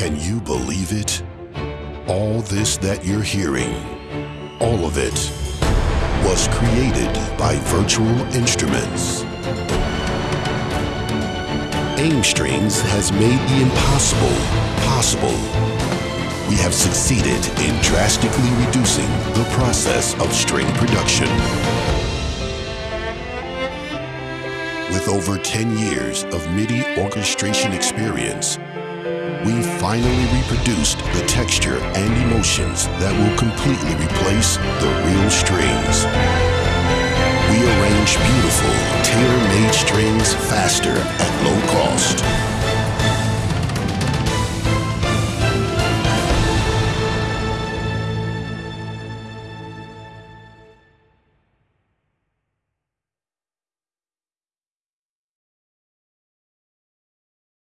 Can you believe it? All this that you're hearing, all of it, was created by virtual instruments. AimStrings has made the impossible possible. We have succeeded in drastically reducing the process of string production. With over 10 years of MIDI orchestration experience, finally reproduced the texture and emotions that will completely replace the real strings. We arrange beautiful, tailor-made strings faster at low cost.